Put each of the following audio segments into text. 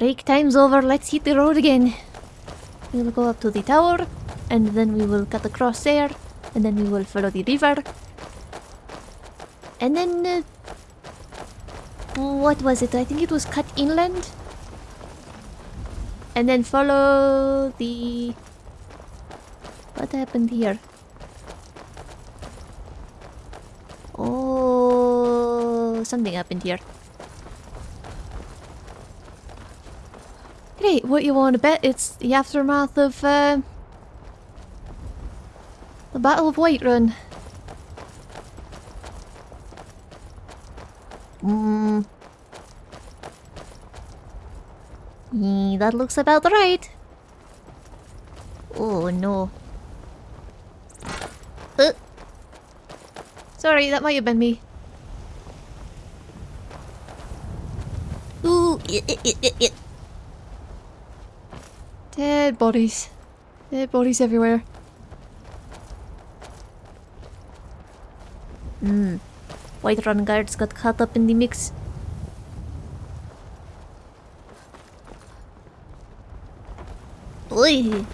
Break time's over, let's hit the road again. We'll go up to the tower, and then we will cut across there, and then we will follow the river. And then... Uh, what was it? I think it was cut inland. And then follow the... What happened here? Oh, something happened here. Great, what you want to bet? It's the aftermath of uh, the Battle of Whiterun. Hmm. Yeah, that looks about right. Oh no. Uh. Sorry, that might have been me. Ooh, it, it, it, it. Dead bodies. Dead bodies everywhere. Hmm. Whiterun guards got caught up in the mix. Oi!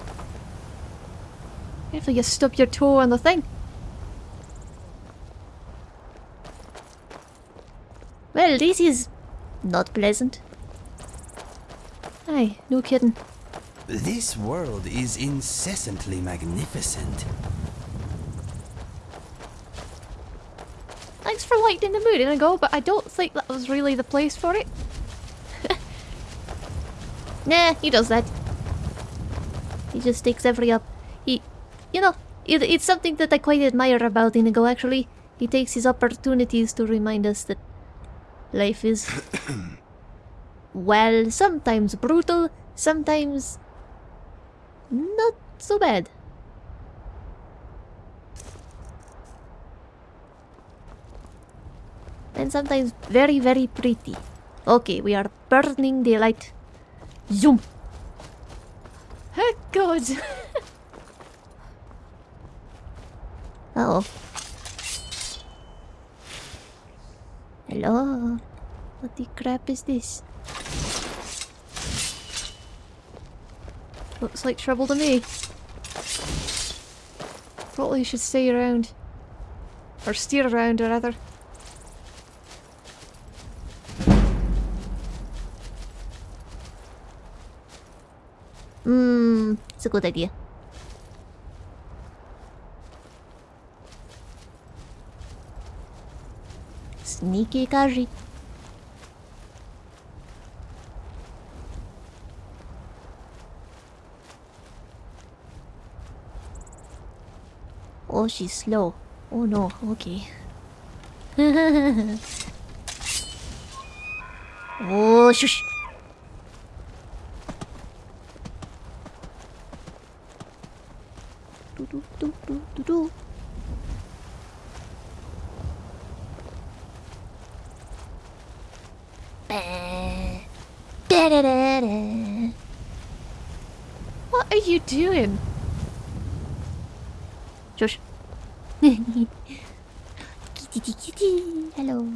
Careful you stub your toe on the thing. Well, this is not pleasant. Aye, no kidding. This world is incessantly magnificent. Thanks for lightening the mood and I go, but I don't think that was really the place for it. nah, he does that. He just takes every up. He, you know, it, it's something that I quite admire about Inigo actually. He takes his opportunities to remind us that life is, well, sometimes brutal, sometimes not so bad. And sometimes very, very pretty. Okay, we are burning the light. Zoom! Oh, God! uh oh. Hello? What the crap is this? Looks like trouble to me. Probably should stay around. Or steer around, or rather. Hmm, it's a good idea. Sneaky Khajiit. Oh, she's slow. Oh no, okay. oh, shush! Do do do do do do. What are you doing? Josh. kitty, kitty, kitty. Hello.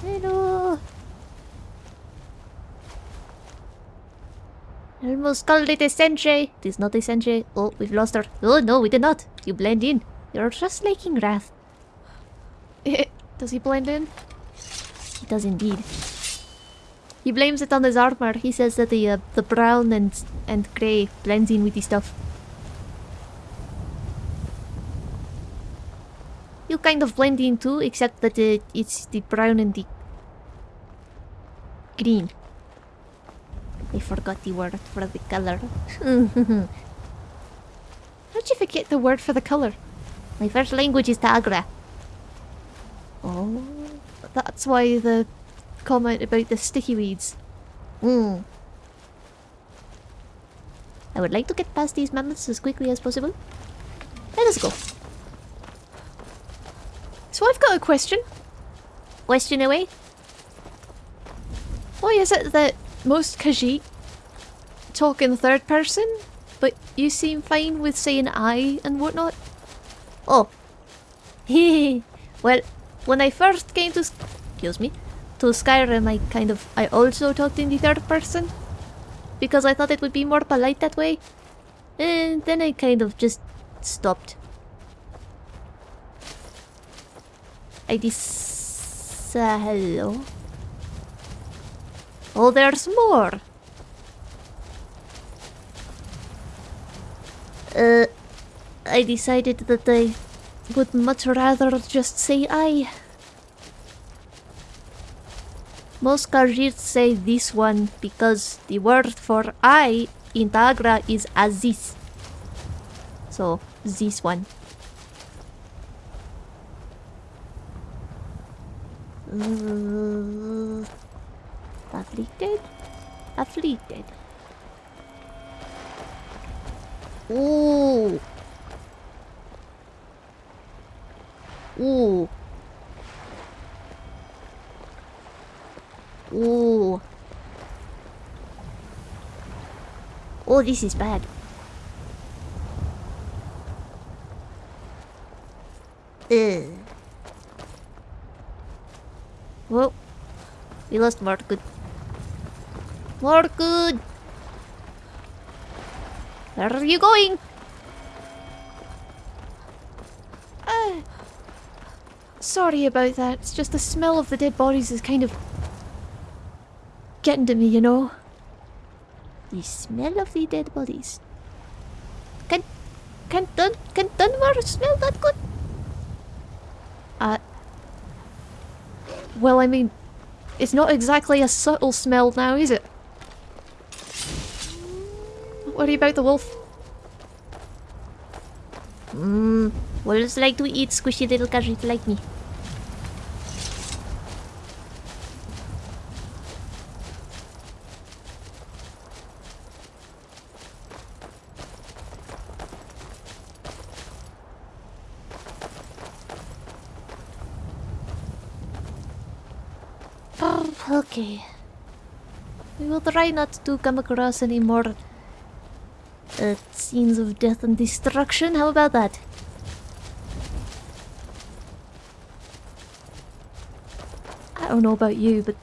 Hello. I almost called it a sentry. It is not a sentry. Oh, we've lost her. Oh, no, we did not. You blend in. You're just like Wrath. does he blend in? He does indeed. He blames it on his armor. He says that the uh, the brown and and grey blends in with the stuff. You kind of blend in too, except that uh, it's the brown and the green. I forgot the word for the color. How'd you forget the word for the color? My first language is Ta'agra. Oh, that's why the comment about the sticky weeds. Hmm. I would like to get past these mammoths as quickly as possible. Let us go. So I've got a question. Question away. Why is it that most Khajiit talk in third person, but you seem fine with saying I and whatnot? Oh. well, when I first came to... Excuse me. to Skyrim, I kind of I also talked in the third person because I thought it would be more polite that way, and then I kind of just stopped. I dis. Uh, hello. Oh, there's more. Uh, I decided that I would much rather just say I. Most Khajiits say this one because the word for I in Ta'agra is Aziz. So, this one. Uh, afflicted? Afflicted. Ooh. Ooh. Ooh. Oh, this is bad. Ugh. Whoa. We lost more good. More good. Where are you going? Uh, sorry about that. It's just the smell of the dead bodies is kind of getting to me, you know. The smell of the dead bodies. Can can Dun can Dunmer smell that good? Uh, well, I mean, it's not exactly a subtle smell now, is it? What about the wolf? Mmm. Wolves like to eat squishy little Khajiit like me. Okay. We will try not to come across any more scenes of death and destruction. How about that? I don't know about you, but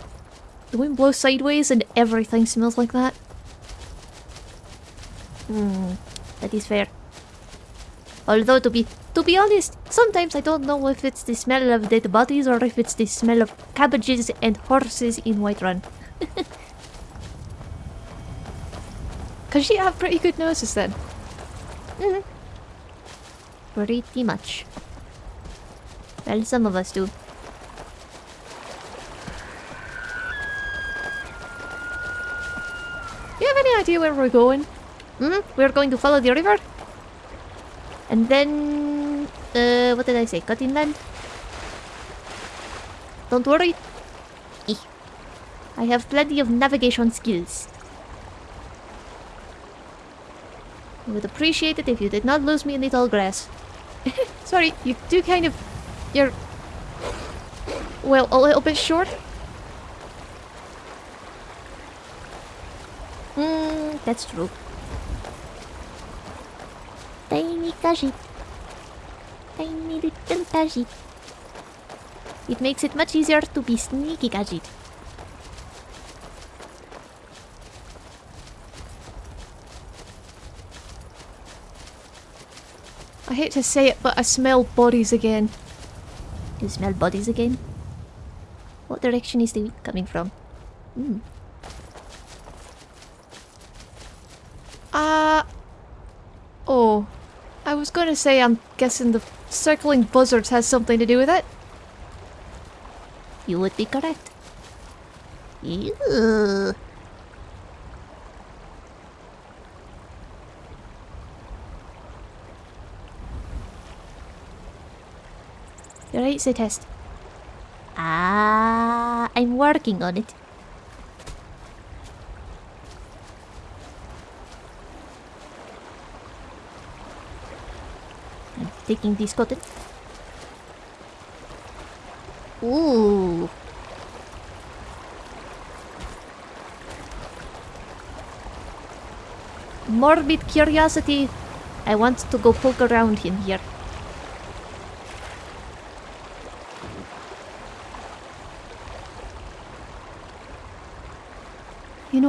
the wind blows sideways and everything smells like that. Hmm, that is fair. Although to be to be honest, sometimes I don't know if it's the smell of dead bodies or if it's the smell of cabbages and horses in Whiterun. Cause you have pretty good noses then. Mm-hmm. Pretty much. Well, some of us do. You have any idea where we're going? Mm-hmm. We're going to follow the river. And then... Uh, what did I say? Cut inland? Don't worry. I have plenty of navigation skills. I would appreciate it if you did not lose me in the tall grass. Sorry, you do kind of... You're... Well, a little bit short. Hmm, that's true. Tiny Khajiit. Tiny little Khajiit. It makes it much easier to be sneaky Khajiit. I hate to say it, but I smell bodies again. You smell bodies again? What direction is the coming from? Hmm. Uh... Oh. I was gonna say I'm guessing the circling buzzards has something to do with it. You would be correct. Ew. Right, say test. Ah, I'm working on it. I'm taking this cotton. Ooh. Morbid curiosity. I want to go poke around in here.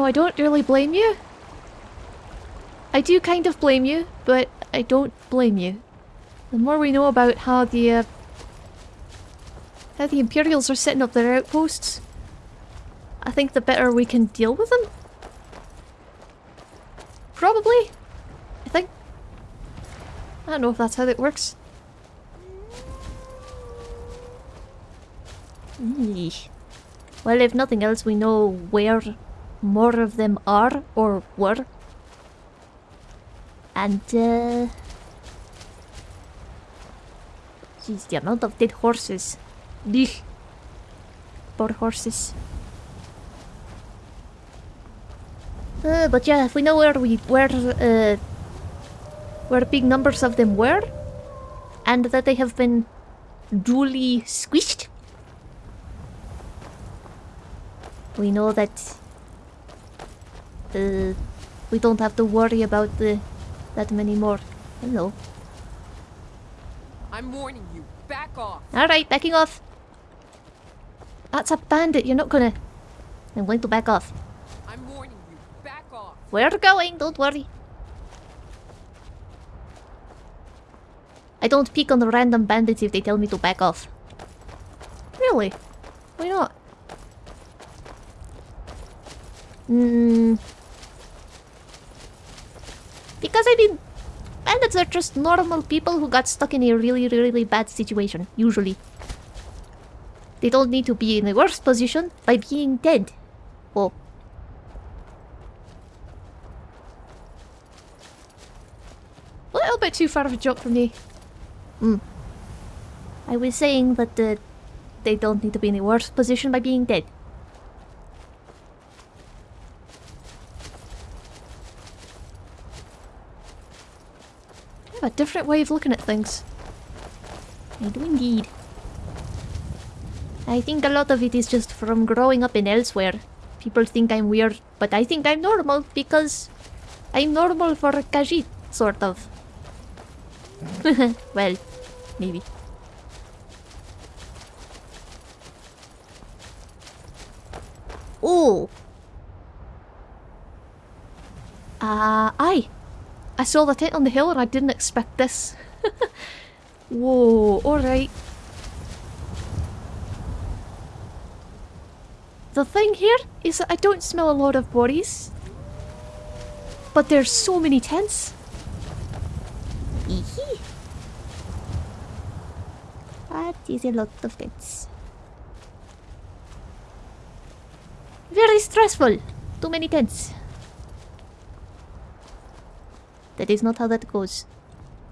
I don't really blame you. I do kind of blame you, but I don't blame you. The more we know about how the uh, how the Imperials are setting up their outposts, I think the better we can deal with them. Probably. I think. I don't know if that's how that works. Well, if nothing else, we know where more of them are or were. And, uh... Jeez, the amount of dead horses. Eesh. Poor horses. Uh, but yeah, if we know where we where uh where big numbers of them were, and that they have been duly squished, we know that uh, we don't have to worry about the that many more. Hello. I'm warning you. Back off. All right, backing off. That's a bandit. You're not gonna. I'm going to back off. I'm warning you. Back off. We're going. Don't worry. I don't pick on the random bandits if they tell me to back off. Really? Why not? Hmm. Because I mean, bandits are just normal people who got stuck in a really, really bad situation, usually. They don't need to be in a worse position by being dead. Well, A little bit too far of a jump for me. I was saying that uh, they don't need to be in a worse position by being dead. Have a different way of looking at things. I do indeed. I think a lot of it is just from growing up in elsewhere. People think I'm weird, but I think I'm normal because I'm normal for Khajiit, sort of. well, maybe. Oh! Uh, aye. I saw the tent on the hill and I didn't expect this. Whoa, alright. The thing here is that I don't smell a lot of bodies. But there's so many tents. Eehee. That is a lot of tents. Very stressful. Too many tents. That is not how that goes.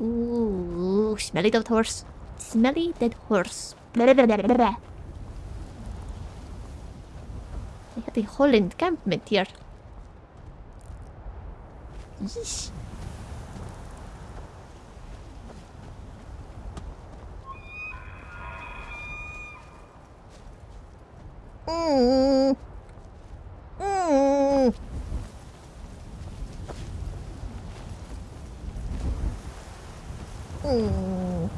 Ooh, smelly dead horse. Smelly dead horse. Blah, blah, blah. I had a whole encampment here. Yeesh. Mm. Mm. Mm.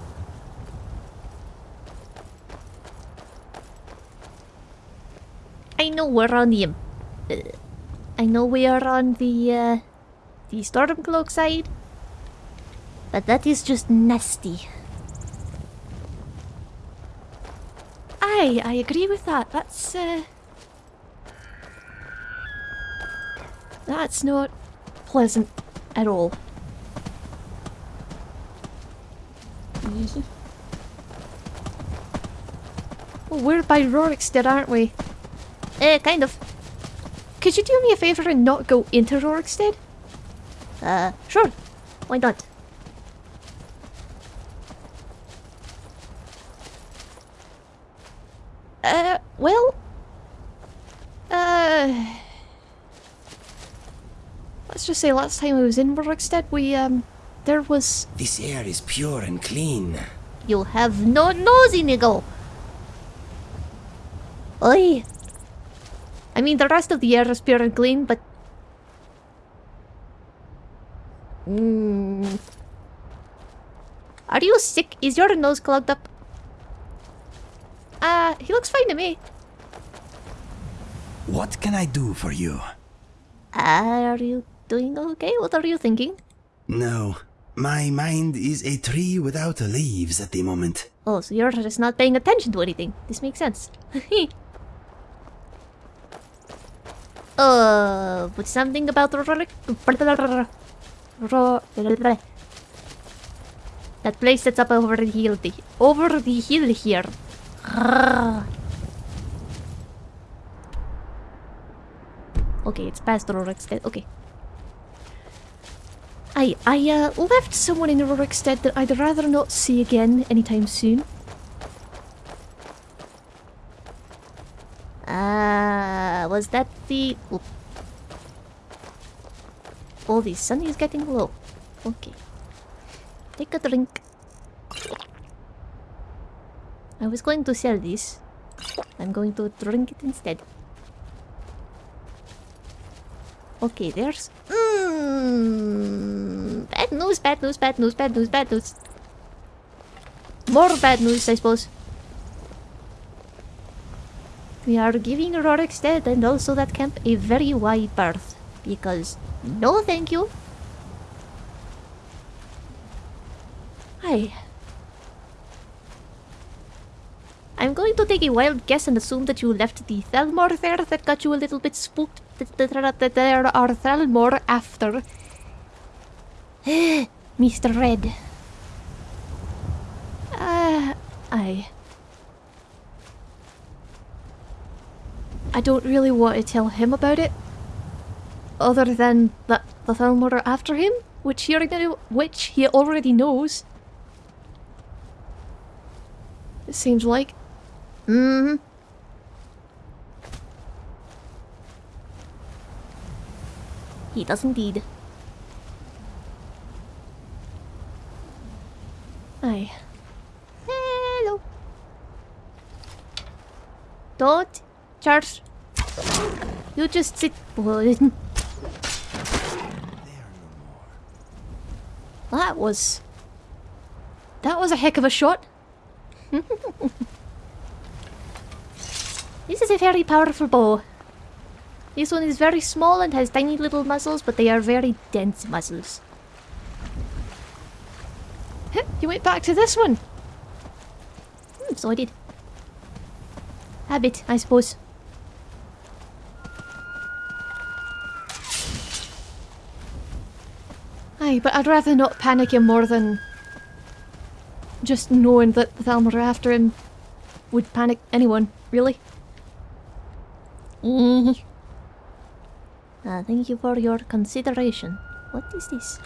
I know we're on the... Uh, I know we are on the, uh, the Stormcloak side. But that is just nasty. Aye, I agree with that. That's, uh... That's not pleasant at all. Well, we're by Rorikstead, aren't we? Uh, kind of. Could you do me a favour and not go into Rorikstead? Uh, sure. Why not? Uh, well... Uh... Let's just say last time I was in Rorikstead, we, um... There was... This air is pure and clean. You have no nose, Inigo. Oi. I mean, the rest of the air is pure and clean, but... Mm. Are you sick? Is your nose clogged up? Uh, he looks fine to me. What can I do for you? Are you doing okay? What are you thinking? No, my mind is a tree without leaves at the moment. Oh, so you're just not paying attention to anything. This makes sense. uh, but something about the that place that's up over the hill, the, over the hill here. Okay, it's past Rorikstead. Okay. I I uh, left someone in Rorikstead that I'd rather not see again anytime soon. Uh, was that the... Oop. Oh, the sun is getting low. Okay. Take a drink. I was going to sell this. I'm going to drink it instead. Okay, there's... Mm, news, bad news, bad news, bad news, bad news. More bad news, I suppose. We are giving Rorikstead and also that camp a very wide berth. Because, no thank you. Hi. I'm going to take a wild guess and assume that you left the Thalmor there that got you a little bit spooked. That, there are Thalmor after. Mr. Red. Uh, I... I don't really want to tell him about it. Other than that the Thalmor are after him, which he already, which he already knows. It seems like. Mm hmm He does indeed. Aye. Hello. Don't charge. You just sit. That was... That was a heck of a shot. this is a very powerful bow. This one is very small and has tiny little muzzles, but they are very dense muzzles. You went back to this one. Hmm, so I did. Habit, I suppose. Aye, but I'd rather not panic him more than just knowing that the Thalmor after him would panic anyone, really. uh, thank you for your consideration. What is this?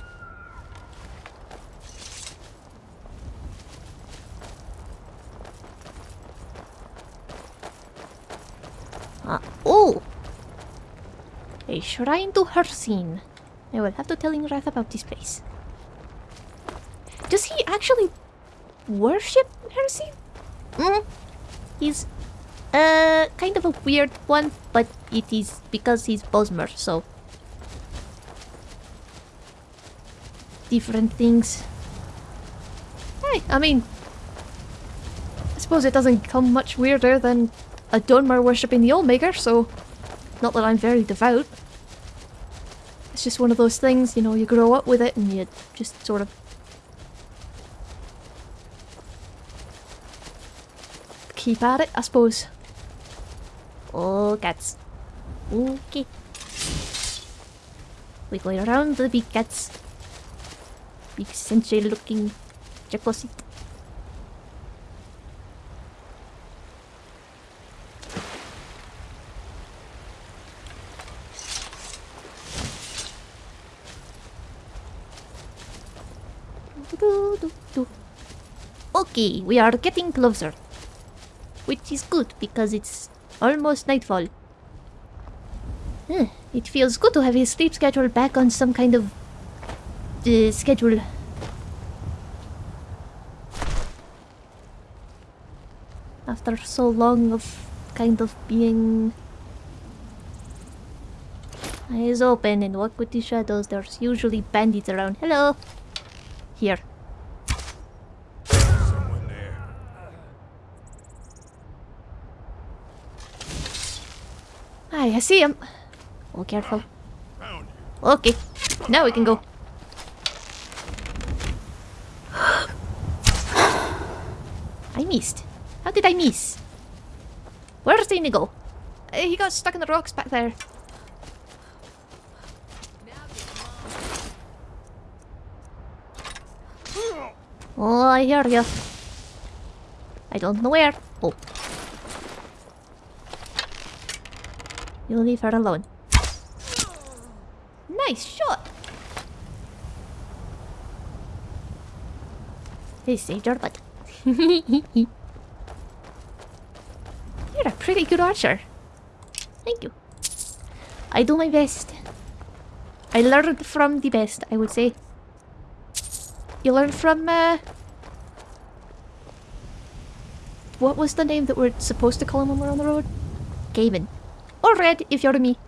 Ah, oh! A shrine to Hircine. I will have to tell Ingrath about this place. Does he actually worship Hircine? Mm. He's uh kind of a weird one, but it is because he's Bosmer, so different things. Hey, I mean I suppose it doesn't come much weirder than a Dunmer worshipping the Oldmaker, so not that I'm very devout. It's just one of those things, you know, you grow up with it and you just sort of keep at it, I suppose. Oh, cats. Okay. Go around the big cats. Big sentry looking Jacosit. Okay, we are getting closer. Which is good because it's almost nightfall. it feels good to have his sleep schedule back on some kind of uh, schedule. After so long of kind of being eyes open and walk with the shadows, there's usually bandits around. Hello! Here. Hi, I see him. Oh, careful. Okay. Now we can go. I missed. How did I miss? Where's the go? Uh, he got stuck in the rocks back there. Oh, I hear you. I don't know where. Oh. You leave her alone. Nice shot. He saved your butt. You're a pretty good archer. Thank you. I do my best. I learned from the best, I would say. You learned from, uh... What was the name that we're supposed to call him when we're on the road? Gavin. Or Red, if you're me.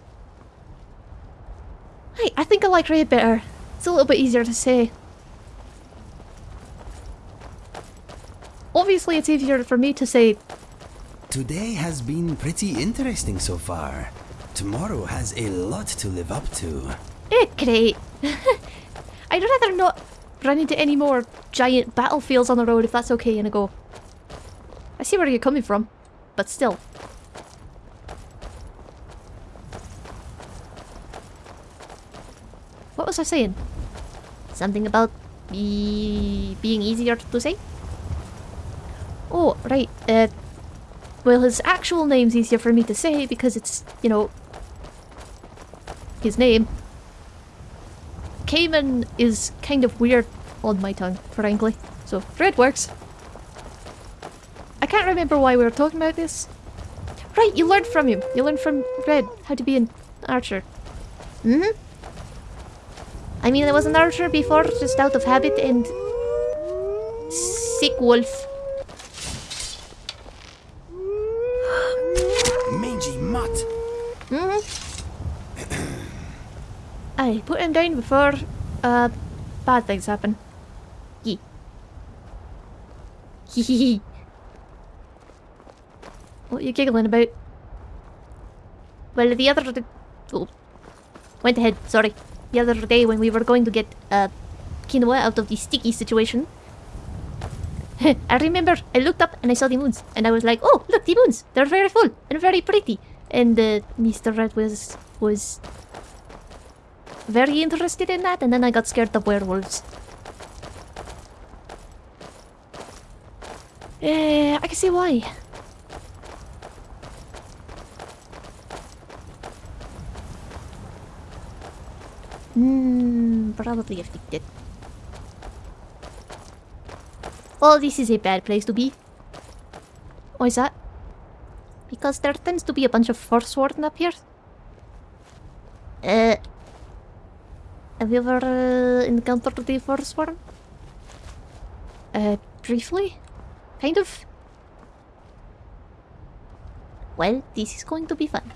Hey, I think I like Red better. It's a little bit easier to say. Obviously, it's easier for me to say Today has been pretty interesting so far. Tomorrow has a lot to live up to. Eh, great. I'd rather not run into any more giant battlefields on the road if that's okay, Inigo. I go. I see where you're coming from, but still. What was I saying? Something about be being easier to say? Oh, right. Uh, well, his actual name's easier for me to say because it's, you know, his name. Cayman is kind of weird on my tongue, frankly. So, Red works. I can't remember why we were talking about this. Right, you learned from him. You learned from Red how to be an archer. Mm hmm I mean, I was an archer before, just out of habit and... Sick wolf. Mangy mutt! Mm hmm Put him down before uh, bad things happen. Yee. Hee hee. What are you giggling about? Well, the other... d- Oh. Went ahead, sorry. The other day when we were going to get uh, quinoa out of the sticky situation. I remember I looked up and I saw the moons. And I was like, oh, look, the moons. They're very full and very pretty. And uh, Mr. Red was... was very interested in that, and then I got scared of werewolves. Eh, I can see why. Hmm, probably afflicted. Oh, this is a bad place to be. Why is that? Because there tends to be a bunch of Forsworn up here. Uh, have you ever uh, encountered the Forsworn? Uh, briefly? Kind of? Well, this is going to be fun.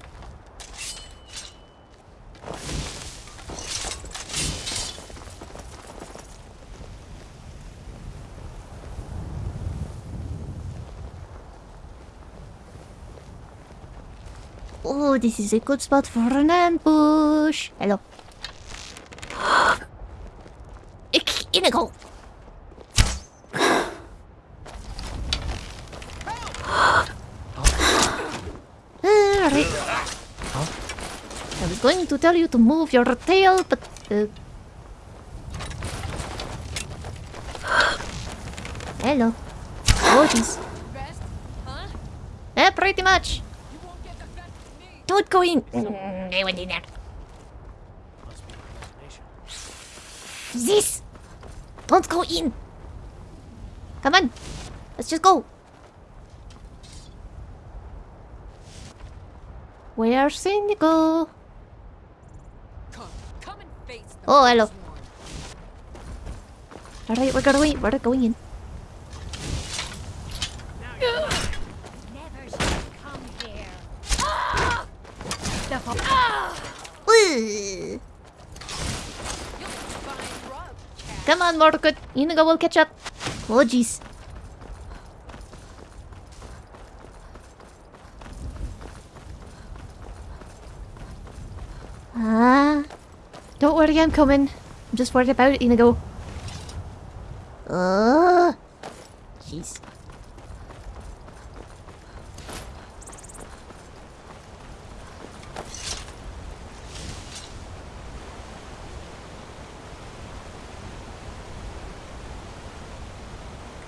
Oh, this is a good spot for an ambush. Hello. Inigo! Alright. I was going to tell you to move your tail, but... Uh... Hello. Oh, jeez. Huh? Eh, pretty much. Don't go in. They went in there. This! Don't go in! Come on! Let's just go! Where's Indigo? Come, come and face the Oh, hello. Alright, we're going we're going in. Never should come here. Ooh. You'll find rub, cat. Come on, Mordecai. Inigo will catch up. Oh, jeez. Ah. Don't Don't worry, I'm coming. I'm just worried about Inigo. Oh, jeez.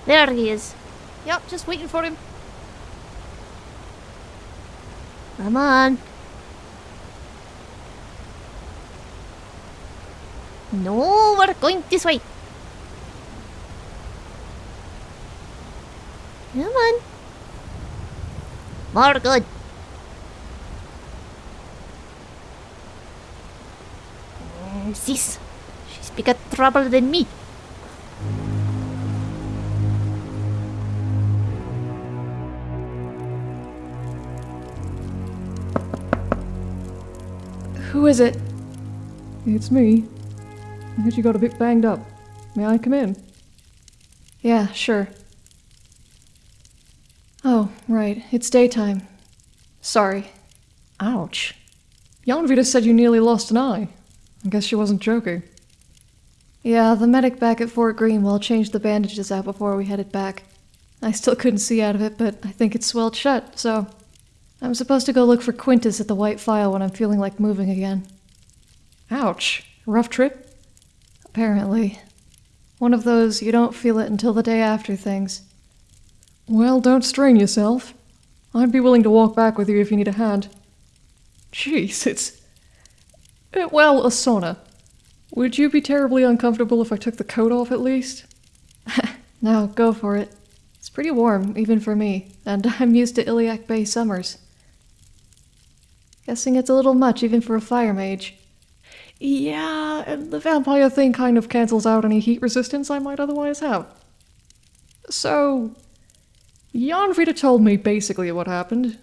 There he is. Yep, just waiting for him. Come on. No, we're going this way. Come on. More good. Sis, she's bigger trouble than me. Who is it? It's me. I heard you got a bit banged up. May I come in? Yeah, sure. Oh, right. It's daytime. Sorry. Ouch. Janvita said you nearly lost an eye. I guess she wasn't joking. Yeah, the medic back at Fort Greenwall changed the bandages out before we headed back. I still couldn't see out of it, but I think it's swelled shut, so. I'm supposed to go look for Quintus at the White Phial when I'm feeling like moving again. Ouch. Rough trip? Apparently. One of those you don't feel it until the day after things. Well, don't strain yourself. I'd be willing to walk back with you if you need a hand. Jeez, it's. eh, Well, a sauna. Would you be terribly uncomfortable if I took the coat off at least? No, go for it. It's pretty warm, even for me, and I'm used to Iliac Bay summers. Guessing it's a little much even for a fire mage. Yeah, and the vampire thing kind of cancels out any heat resistance I might otherwise have. So, Janvita told me basically what happened.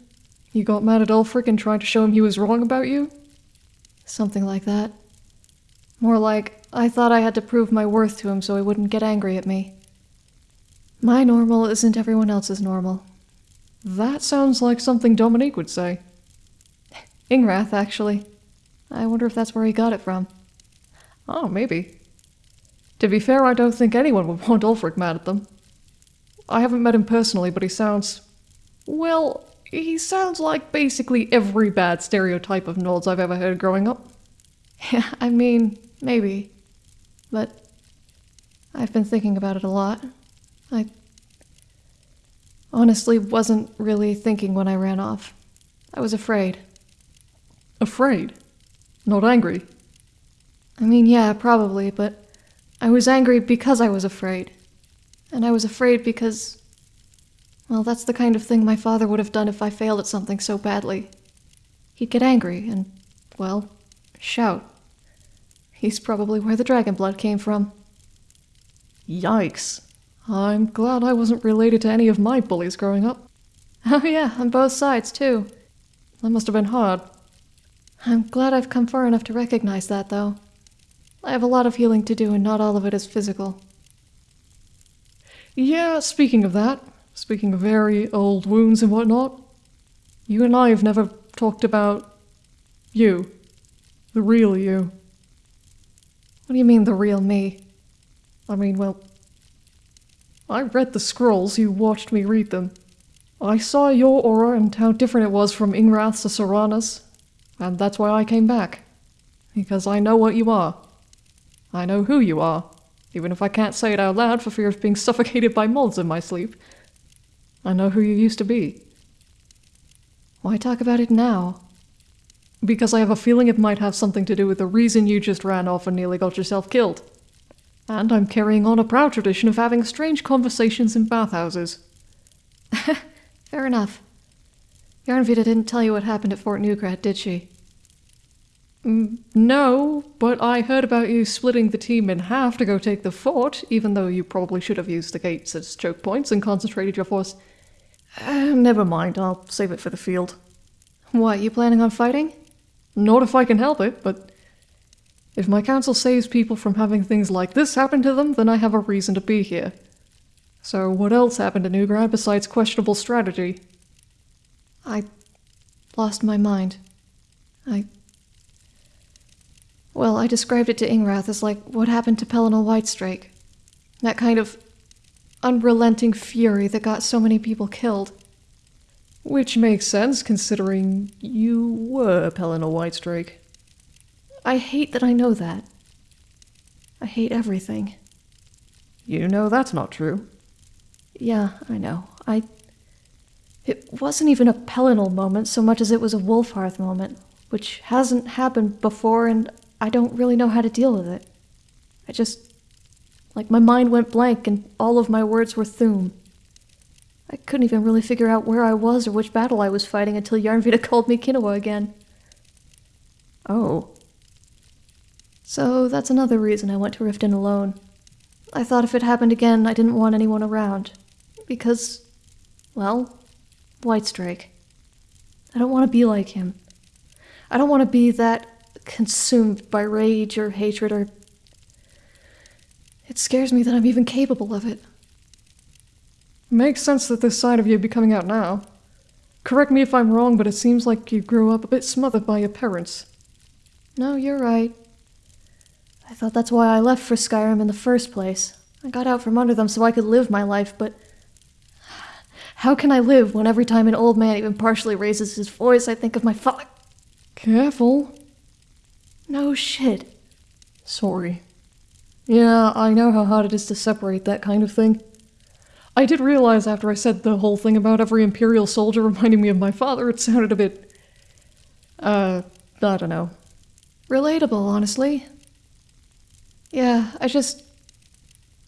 You got mad at Ulfric and tried to show him he was wrong about you? Something like that. More like, I thought I had to prove my worth to him so he wouldn't get angry at me. My normal isn't everyone else's normal. That sounds like something Dominique would say. Ingrath, actually. I wonder if that's where he got it from. Oh, maybe. To be fair, I don't think anyone would want Ulfric mad at them. I haven't met him personally, but he sounds. Well, he sounds like basically every bad stereotype of Nords I've ever heard growing up. Yeah, I mean, maybe. But I've been thinking about it a lot. I honestly wasn't really thinking when I ran off. I was afraid. Afraid. Not angry. I mean, yeah, probably, but I was angry because I was afraid. And I was afraid because. Well, that's the kind of thing my father would have done if I failed at something so badly. He'd get angry and, well, shout. He's probably where the dragon blood came from. Yikes. I'm glad I wasn't related to any of my bullies growing up. Oh, yeah, on both sides, too. That must have been hard. I'm glad I've come far enough to recognize that, though. I have a lot of healing to do, and not all of it is physical. Yeah, speaking of that, speaking of very old wounds and whatnot, you and I have never talked about you. The real you. What do you mean, the real me? I mean, well, I read the scrolls, you watched me read them. I saw your aura and how different it was from Ingrath's to Serana's, and that's why I came back. Because I know what you are. I know who you are, even if I can't say it out loud for fear of being suffocated by moths in my sleep. I know who you used to be. Why talk about it now? Because I have a feeling it might have something to do with the reason you just ran off and nearly got yourself killed. And I'm carrying on a proud tradition of having strange conversations in bathhouses. Fair enough. Yarnvita didn't tell you what happened at Fort Neugrad, did she? No, but I heard about you splitting the team in half to go take the fort, even though you probably should have used the gates as choke points and concentrated your force. Uh, never mind, I'll save it for the field. What, you planning on fighting? Not if I can help it, but if my council saves people from having things like this happen to them, then I have a reason to be here. So, what else happened to Neugrad besides questionable strategy? I lost my mind. I. Well, I described it to Ingrath as like what happened to Pelinal Whitestrake. That kind of unrelenting fury that got so many people killed. Which makes sense considering you were Pelinal Whitestrake. I hate that I know that. I hate everything. You know that's not true. Yeah, I know. I. It wasn't even a Pelinal moment so much as it was a Wulfharth moment, which hasn't happened before, and I don't really know how to deal with it. I just. Like, my mind went blank, and all of my words were Thu'um. I couldn't even really figure out where I was or which battle I was fighting until Yarnvita called me Kinoa again. Oh. So that's another reason I went to Riften alone. I thought if it happened again, I didn't want anyone around. Because, well, Whitestrake. I don't want to be like him. I don't want to be that consumed by rage or hatred or. It scares me that I'm even capable of it. Makes sense that this side of you be coming out now. Correct me if I'm wrong, but it seems like you grew up a bit smothered by your parents. No, you're right. I thought that's why I left for Skyrim in the first place. I got out from under them so I could live my life, but. How can I live when every time an old man even partially raises his voice, I think of my father? Careful. No shit. Sorry. Yeah, I know how hard it is to separate that kind of thing. I did realize after I said the whole thing about every Imperial soldier reminding me of my father, it sounded a bit. Uh, I don't know. Relatable, honestly. Yeah, I just.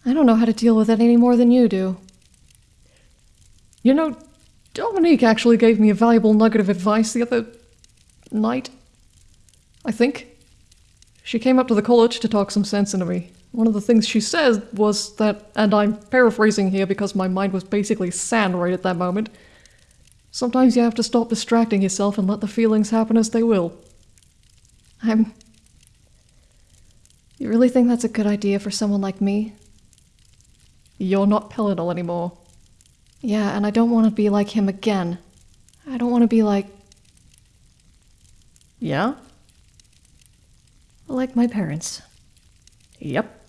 I don't know how to deal with it any more than you do. You know, Dominique actually gave me a valuable nugget of advice the other night. I think. She came up to the college to talk some sense into me. One of the things she said was that, and I'm paraphrasing here because my mind was basically sand right at that moment, sometimes you have to stop distracting yourself and let the feelings happen as they will. I'm. You really think that's a good idea for someone like me? You're not Pelinal anymore. Yeah, and I don't want to be like him again. I don't want to be like. Yeah? Like my parents. Yep.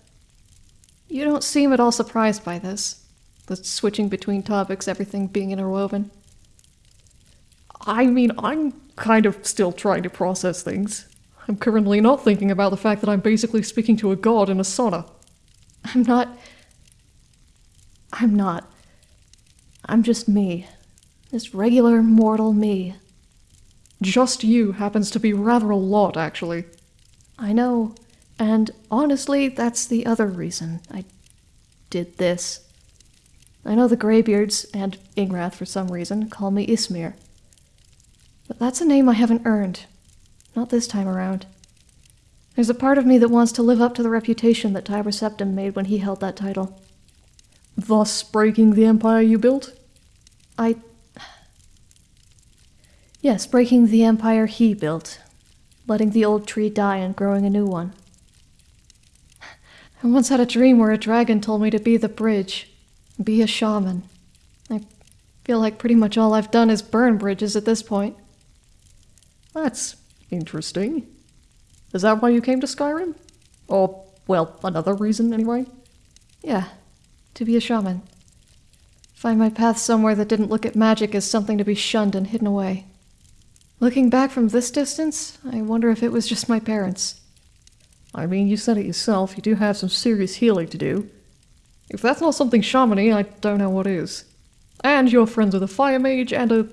You don't seem at all surprised by this. The switching between topics, everything being interwoven. I mean, I'm kind of still trying to process things. I'm currently not thinking about the fact that I'm basically speaking to a god in a sauna. I'm not. I'm not. I'm just me. This regular mortal me. Just you happens to be rather a lot, actually. I know. And honestly, that's the other reason I did this. I know the Greybeards and Ingrath, for some reason, call me Ysmir. But that's a name I haven't earned. Not this time around. There's a part of me that wants to live up to the reputation that Tiber Septim made when he held that title. Thus breaking the empire you built? I. Yes, breaking the empire he built. Letting the old tree die and growing a new one. I once had a dream where a dragon told me to be the bridge, be a shaman. I feel like pretty much all I've done is burn bridges at this point. That's interesting. Is that why you came to Skyrim? Or, well, another reason anyway? Yeah, to be a shaman. Find my path somewhere that didn't look at magic as something to be shunned and hidden away. Looking back from this distance, I wonder if it was just my parents. I mean, you said it yourself, you do have some serious healing to do. If that's not something shamany, I don't know what is. And you're friends with a fire mage and a.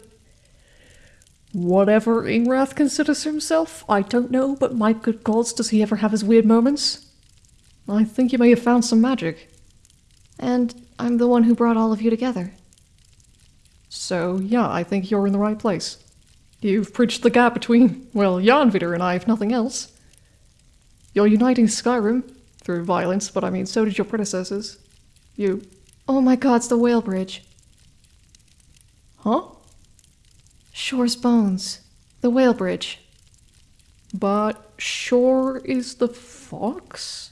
Whatever Ingrath considers himself, I don't know, but my good gods, does he ever have his weird moments? I think you may have found some magic. And I'm the one who brought all of you together. So, yeah, I think you're in the right place. You've bridged the gap between, well, Yarnvidar and I, if nothing else. You're uniting Skyrim through violence, but I mean, so did your predecessors. You. Oh my god, it's the Whale Bridge. Huh? Shor's Bones. The Whale Bridge. But Shor is the fox?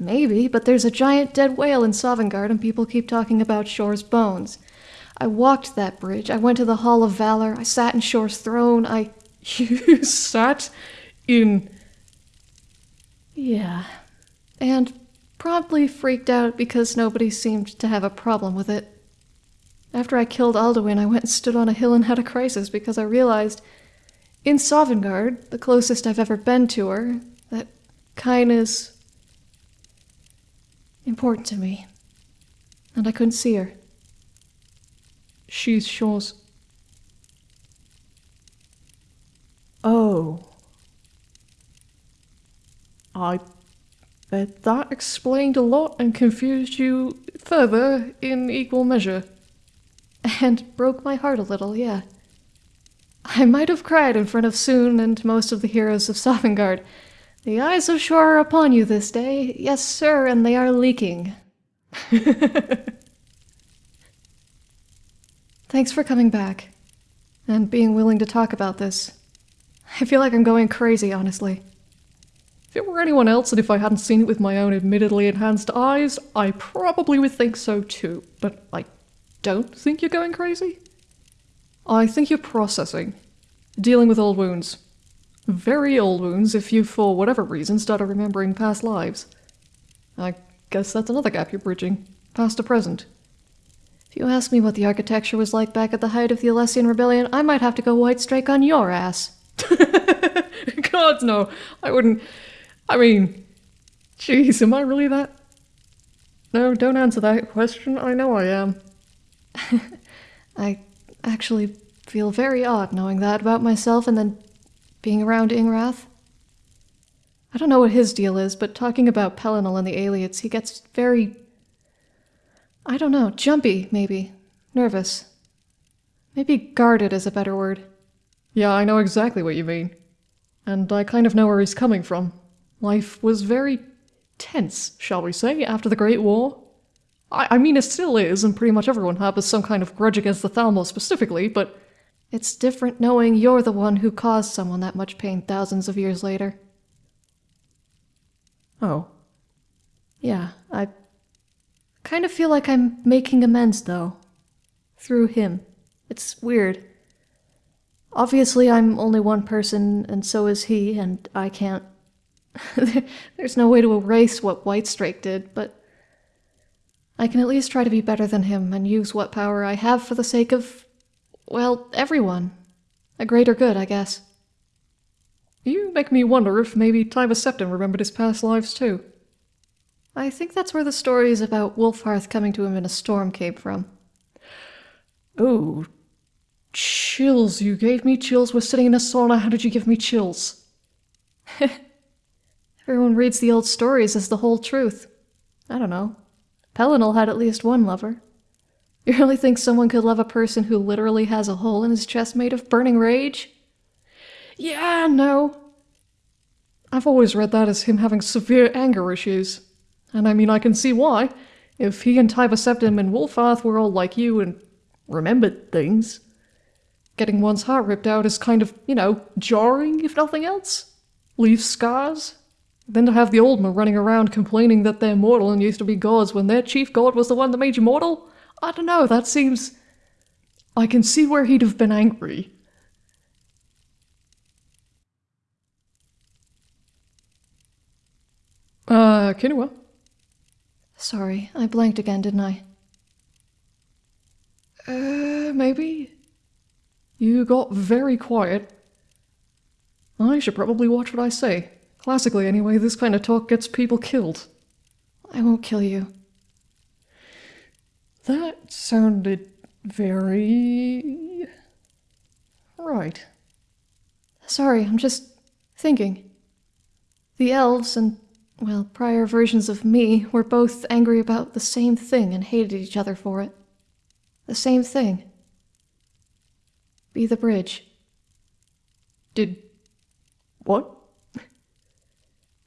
Maybe, but there's a giant dead whale in Sovngarde and people keep talking about Shor's bones. I walked that bridge. I went to the Hall of Valor. I sat in Shor's throne. I. You sat in Yeah. And promptly freaked out because nobody seemed to have a problem with it. After I killed Alduin, I went and stood on a hill and had a crisis because I realized in Sovngarde, the closest I've ever been to her, that is important to me. And I couldn't see her. She's Shor's. Oh. I bet that explained a lot and confused you further in equal measure. And broke my heart a little, yeah. I might have cried in front of Tsun and most of the heroes of Sovngarde. The eyes of Shor are upon you this day. Yes, sir, and they are leaking. Thanks for coming back. And being willing to talk about this. I feel like I'm going crazy, honestly. If it were anyone else and if I hadn't seen it with my own admittedly enhanced eyes, I probably would think so too. But I don't think you're going crazy. I think you're processing. Dealing with old wounds. Very old wounds if you, for whatever reason, started remembering past lives. I guess that's another gap you're bridging. Past to present. You ask me what the architecture was like back at the height of the Alessian Rebellion, I might have to go Whitestrake on your ass. God, no. I wouldn't. I mean, jeez, am I really that? No, don't answer that question. I know I am. I actually feel very odd knowing that about myself and then being around Ingrath. I don't know what his deal is, but talking about Pelinal and the Ayleids, he gets very. I don't know, jumpy, maybe. Nervous. Maybe guarded is a better word. Yeah, I know exactly what you mean. And I kind of know where he's coming from. Life was very tense, shall we say, after the Great War. I, I mean, it still is, and pretty much everyone harbors some kind of grudge against the Thalmor specifically, but it's different knowing you're the one who caused someone that much pain thousands of years later. Oh. Yeah, I kind of feel like I'm making amends, though. Through him. It's weird. Obviously, I'm only one person, and so is he, and I can't. There's no way to erase what Whitestrake did, but I can at least try to be better than him and use what power I have for the sake of, well, everyone. A greater good, I guess. You make me wonder if maybe Tiber Septim remembered his past lives too. I think that's where the stories about Wulfharth coming to him in a storm came from. Oh, chills. You gave me chills. We're sitting in a sauna. How did you give me chills? Everyone reads the old stories as the whole truth. I don't know. Pelinal had at least one lover. You really think someone could love a person who literally has a hole in his chest made of burning rage? Yeah, no. I've always read that as him having severe anger issues. And I mean, I can see why. If he and Tiber Septim and Wulfharth were all like you and remembered things, getting one's heart ripped out is kind of, you know, jarring, if nothing else. Leaves scars. Then to have the Aldmer running around complaining that they're mortal and used to be gods when their chief god was the one that made you mortal? I don't know, that seems. I can see where he'd have been angry. Uh, Kinua? Sorry, I blanked again, didn't I? Uh, maybe? You got very quiet. I should probably watch what I say. Classically, anyway, this kind of talk gets people killed. I won't kill you. That sounded very. right. Sorry, I'm just thinking. The elves and, well, prior versions of me were both angry about the same thing and hated each other for it. The same thing. Be the bridge. Did. what?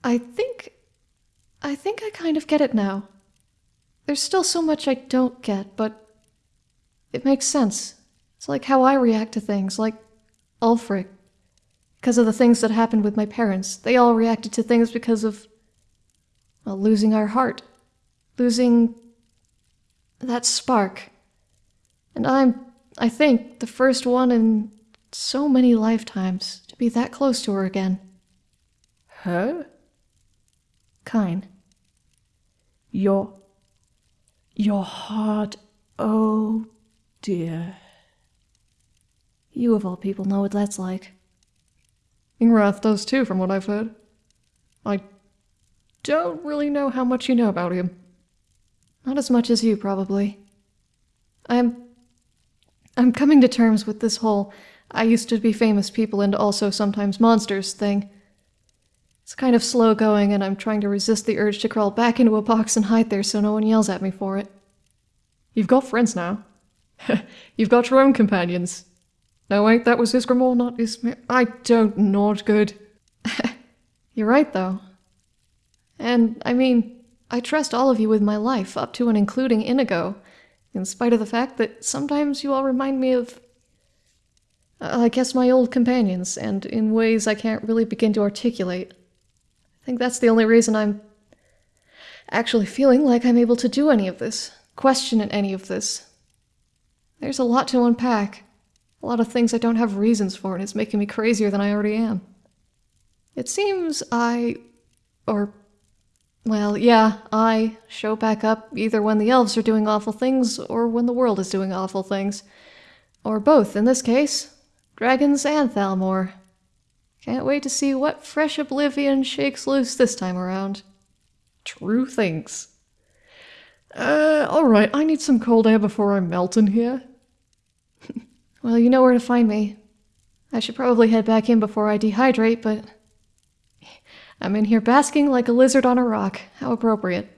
I think. I think I kind of get it now. There's still so much I don't get, but. It makes sense. It's like how I react to things, like Ulfric. Because of the things that happened with my parents. They all reacted to things because of. Well, losing our heart. Losing. that spark. And I'm, I think, the first one in so many lifetimes to be that close to her again. Her? Kyne. Your. Your heart. Oh dear. You of all people know what that's like. Ingrath does too, from what I've heard. I don't really know how much you know about him. Not as much as you, probably. I'm. I'm coming to terms with this whole I used to be famous people and also sometimes monsters thing. It's kind of slow going, and I'm trying to resist the urge to crawl back into a box and hide there so no one yells at me for it. You've got friends now. You've got your own companions. No, wait, that was Ysgramor, not Ysmir. I don't, not good. You're right, though. And, I mean, I trust all of you with my life, up to and including Inigo, in spite of the fact that sometimes you all remind me of. I guess my old companions, and in ways I can't really begin to articulate. I think that's the only reason I'm actually feeling like I'm able to do any of this, question any of this. There's a lot to unpack, a lot of things I don't have reasons for, and it's making me crazier than I already am. It seems I. or. Well, yeah, I show back up either when the elves are doing awful things or when the world is doing awful things. Or both, in this case. Dragons and Thalmor. Can't wait to see what fresh oblivion shakes loose this time around. True things. Uh, alright, I need some cold air before I melt in here. Well, you know where to find me. I should probably head back in before I dehydrate, but. I'm in here basking like a lizard on a rock. How appropriate.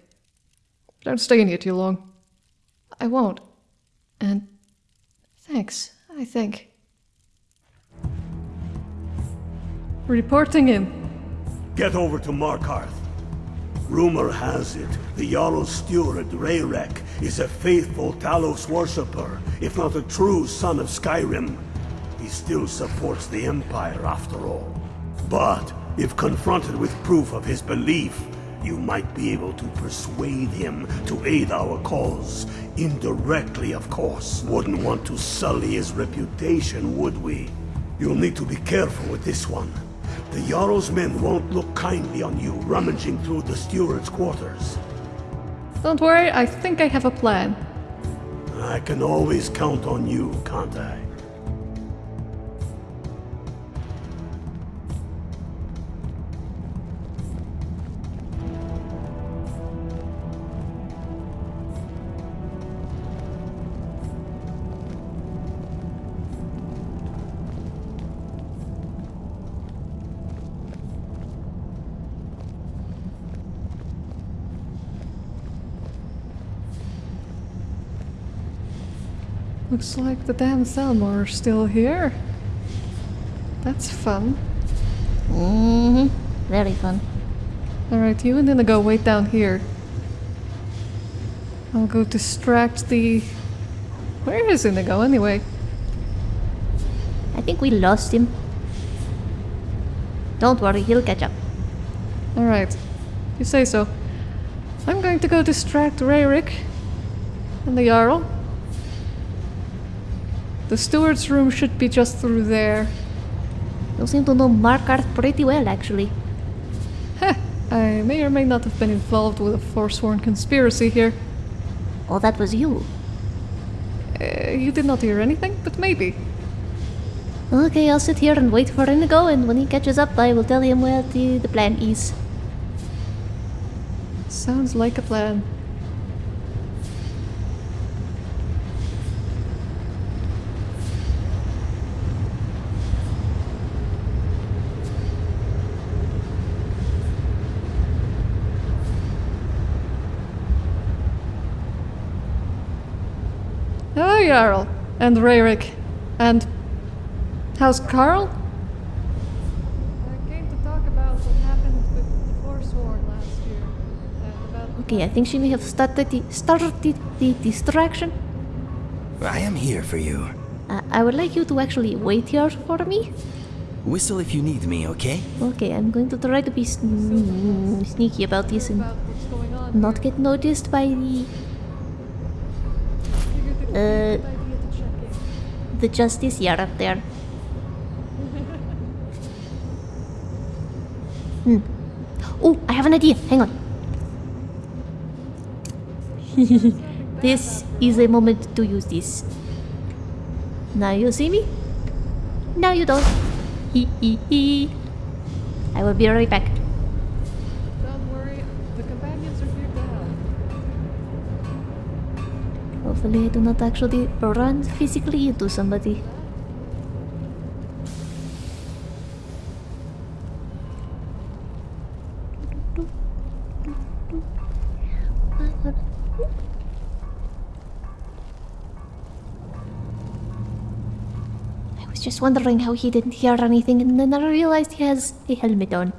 Don't stay in here too long. I won't. And. Thanks, I think. Reporting in. Get over to Markarth. Rumor has it, the Jarl's steward, Raerek, is a faithful Talos worshipper, if not a true son of Skyrim. He still supports the Empire, after all. But, if confronted with proof of his belief, you might be able to persuade him to aid our cause. Indirectly, of course. Wouldn't want to sully his reputation, would we? You'll need to be careful with this one. The Jarl's men won't look kindly on you rummaging through the steward's quarters. Don't worry, I think I have a plan. I can always count on you, can't I? Looks like the damn Thalmor are still here. That's fun. Mm hmm. Very fun. Alright, you and Inigo wait down here. I'll go distract the... Where is Inigo anyway? I think we lost him. Don't worry, he'll catch up. Alright, you say so. I'm going to go distract Raerek and the Jarl. The steward's room should be just through there. You seem to know Markarth pretty well, actually. Heh, I may or may not have been involved with a forsworn conspiracy here. Oh, that was you. Uh, you did not hear anything, but maybe. Okay, I'll sit here and wait for him to go, and when he catches up, I will tell him where the, the plan is. Sounds like a plan. Hello, Jarl. And Raerek. And... How's Carl? I came to talk about what happened with the Forsworn last year. And about Okay, I think she may have started the, started the distraction. I am here for you. Uh, I would like you to actually wait here for me. Whistle if you need me, okay? Okay, I'm going to try to be sn- sneaky about this and about what's going on. not get noticed by the Uh, good idea to check in. the justice yard up there. Hmm. Oh, I have an idea. Hang on. this is a moment to use this. Now you see me? Now you don't. Hee hee hee. I will be right back. Hopefully I do not actually run physically into somebody. I was just wondering how he didn't hear anything and then I realized he has a helmet on.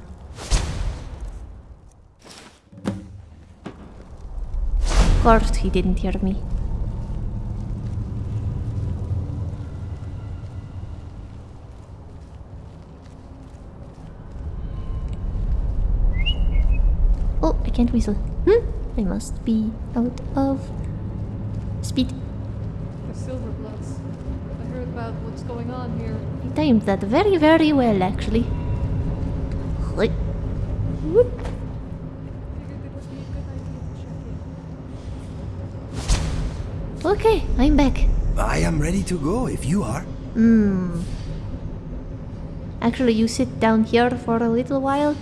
Of course he didn't hear me. Can't whistle. Hmm? I must be out of speed. The silver Silverbloods. I heard about what's going on here. I timed that very, very well, actually. Right. Whoop. Figured it would be a good idea to check in. Okay, I'm back. I am ready to go if you are. Hmm. Actually, you sit down here for a little while.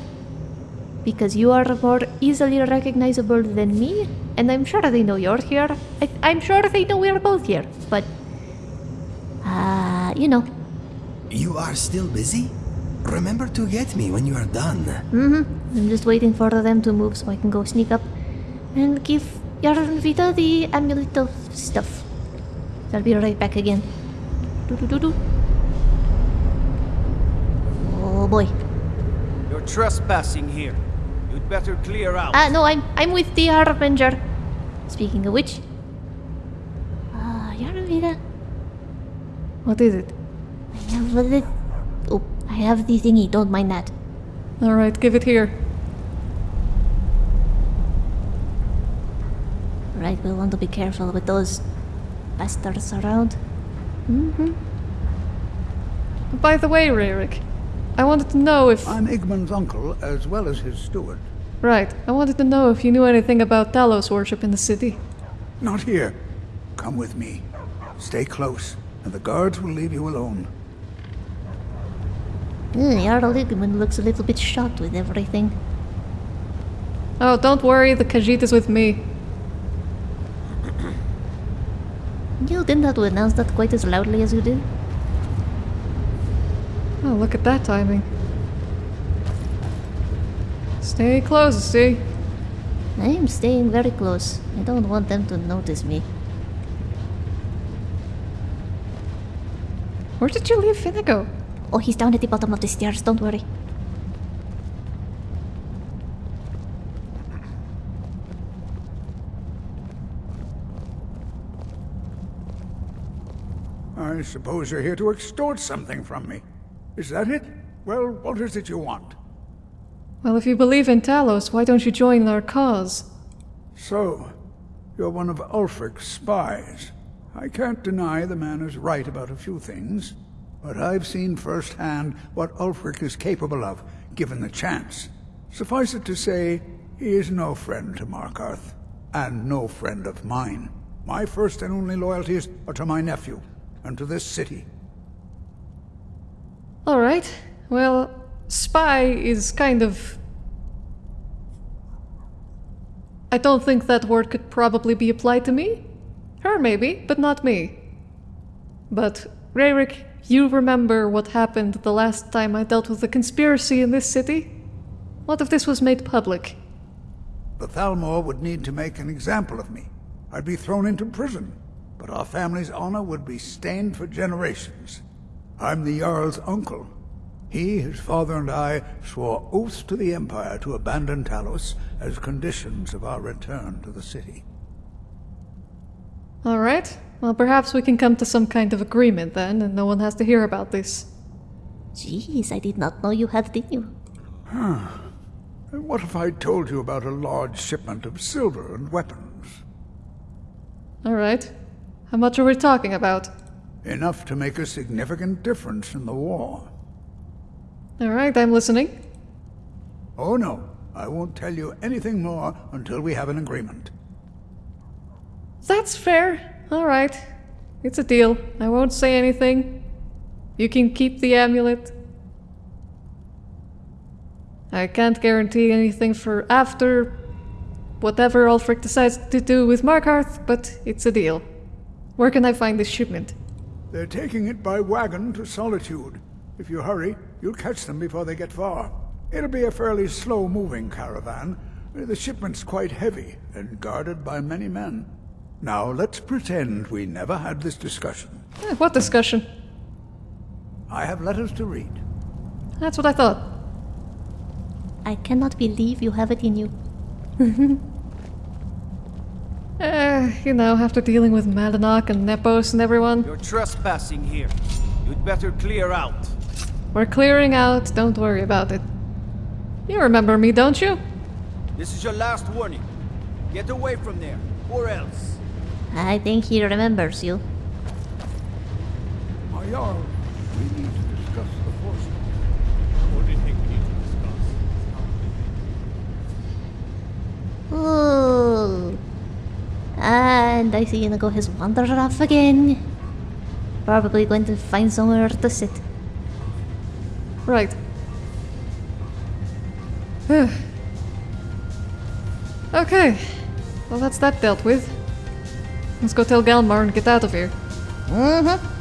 Because you are more easily recognizable than me, and I'm sure they know you're here. I, I'm sure they know we're both here, but. Uh, you know. You are still busy? Remember to get me when you are done. Mm-hmm. I'm just waiting for them to move so I can go sneak up and give Yarnvita the amulet of stuff. I'll be right back again. Oh boy. You're trespassing here. You'd better clear out. Ah, no, I'm I'm with the Harbinger. Speaking of which. Ah, Yarnvita. What is it? I have the. Oh, I have the thingy, don't mind that. Alright, give it here. Right, we'll want to be careful with those bastards around. Mm-hmm. By the way, Raerek, I wanted to know if. I'm Igmund's uncle as well as his steward. Right, I wanted to know if you knew anything about Talos worship in the city. Not here. Come with me. Stay close, and the guards will leave you alone. Mm, Jarl Igmund looks a little bit shocked with everything. Oh, don't worry, the Khajiit is with me. You didn't have to announce that quite as loudly as you did. Oh, look at that timing. Stay close, see? I am staying very close. I don't want them to notice me. Where did you leave Finnego? Oh, he's down at the bottom of the stairs, don't worry. I suppose you're here to extort something from me. Is that it? Well, what is it you want? Well, if you believe in Talos, why don't you join our cause? So, you're one of Ulfric's spies. I can't deny the man is right about a few things, but I've seen firsthand what Ulfric is capable of, given the chance. Suffice it to say, he is no friend to Markarth, and no friend of mine. My first and only loyalties are to my nephew, and to this city. Alright, well, spy is kind of. I don't think that word could probably be applied to me. Her, maybe, but not me. But, Raerek, you remember what happened the last time I dealt with a conspiracy in this city? What if this was made public? The Thalmor would need to make an example of me. I'd be thrown into prison, but our family's honor would be stained for generations. I'm the Jarl's uncle. He, his father, and I swore oaths to the Empire to abandon Talos as conditions of our return to the city. Alright, well, perhaps we can come to some kind of agreement then, and no one has to hear about this. Jeez, I did not know you had the you. And what if I told you about a large shipment of silver and weapons? Alright. How much are we talking about? Enough to make a significant difference in the war. Alright, I'm listening. Oh no, I won't tell you anything more until we have an agreement. That's fair. Alright. It's a deal. I won't say anything. You can keep the amulet. I can't guarantee anything for after whatever Ulfric decides to do with Markarth, but it's a deal. Where can I find this shipment? They're taking it by wagon to Solitude. If you hurry, you'll catch them before they get far. It'll be a fairly slow-moving caravan. The shipment's quite heavy and guarded by many men. Now let's pretend we never had this discussion. Eh, what discussion? I have letters to read. That's what I thought. I cannot believe you have it in you. Eh, you know, after dealing with Madanach and Nepos and everyone, You're trespassing here. You'd better clear out. we're clearing out, don't worry about it. You remember me, don't you? This is your last warning. Get away from there, or else. I think he remembers you. My Jarl, we need to discuss the force. What do you think we need to discuss? Ooh. And I see Inigo has wandered off again. Probably going to find somewhere to sit. Right. okay. Well, that's that dealt with. Let's go tell Galmar and get out of here. Mm-hmm.